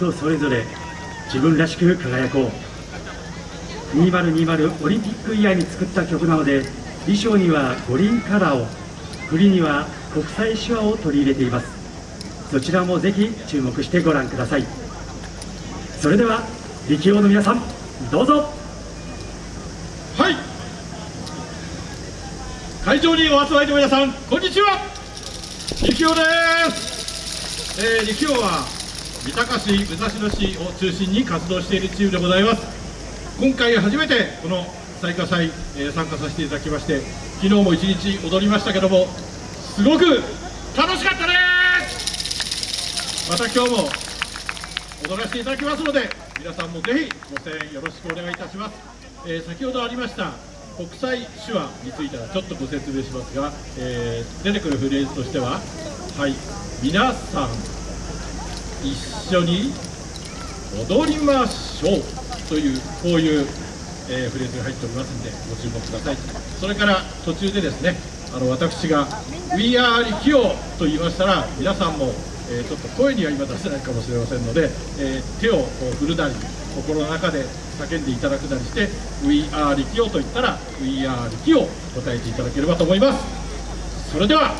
とそれぞれ自分らしく輝こう。2020オリンピックイヤーに作った曲なので衣装には五輪カラーを振りには国際手話を取り入れています。そちらもぜひ注目してご覧ください。それでは力王の皆さんどうぞ。はい。会場にお集まりの皆さんこんにちは。力王です、えー、力王は三鷹市武蔵野市を中心に活動しているチームでございます。今回初めてこの最下祭、えー、参加させていただきまして昨日も一日踊りましたけどもすごく楽しかったです。また今日も踊らせていただきますので皆さんもぜひご声援よろしくお願いいたします、えー、先ほどありました国際手話についてはちょっとご説明しますが、えー、出てくるフレーズとしてははい皆さん一緒に踊りましょうというこういう、えー、フレーズが入っておりますのでご注目ください。それから途中でですねあの私が「We are 力王」と言いましたら皆さんも、えー、ちょっと声には今出せないかもしれませんので、えー、手を振るなり心の中で叫んでいただくなりして「We are 力王」と言ったら「We are 力王」答えていただければと思います。それでは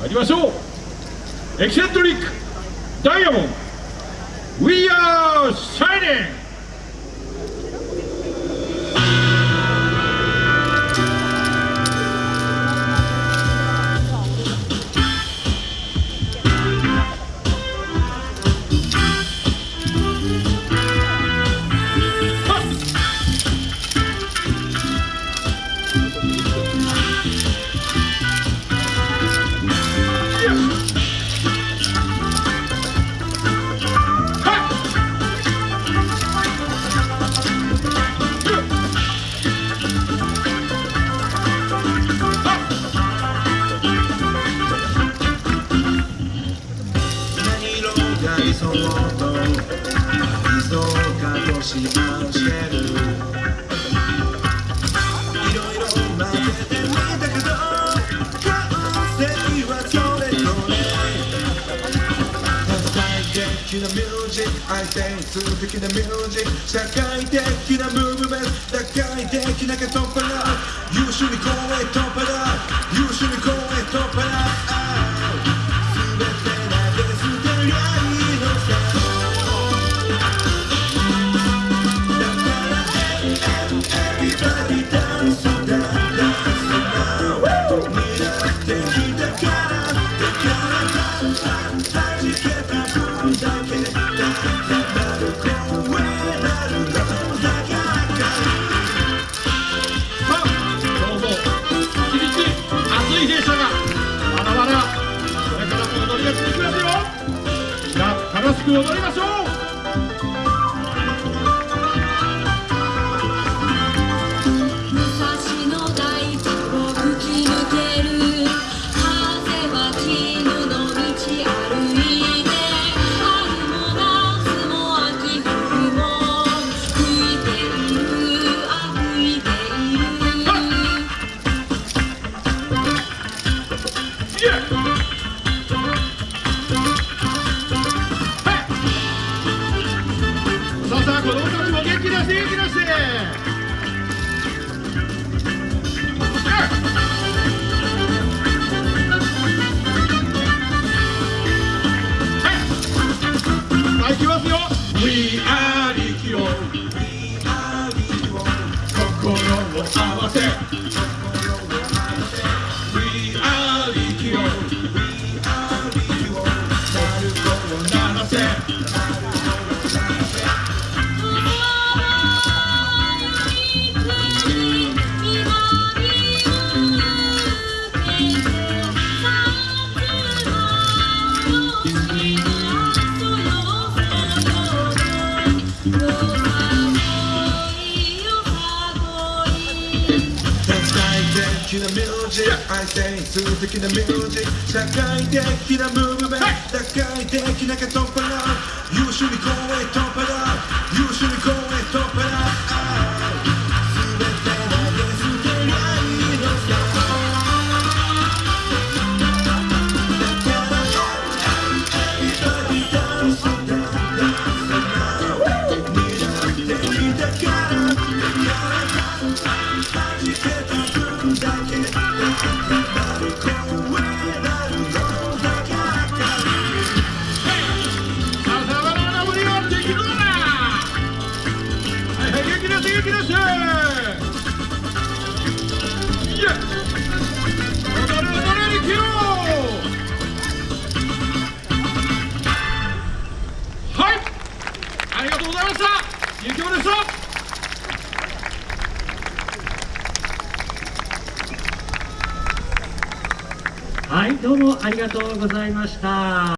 参りましょう。エキセントリックダイヤモンド We are shining! しましてるいろいろ混ぜてみた。けど完成はそれぞれ多彩的なミュージック相手に数的なミュージック社会的なムーブメント打開的なカトパラ優秀に声突破だ優秀に声突破だく踊りましょう。い、きますよ We are 心を合わせ的なミュージック愛性数的なミュージック社会的なムーブメント。打開的なカトンパラ優秀に声突破だ。優秀に声突破だゆきおでしたはいどうもありがとうございました。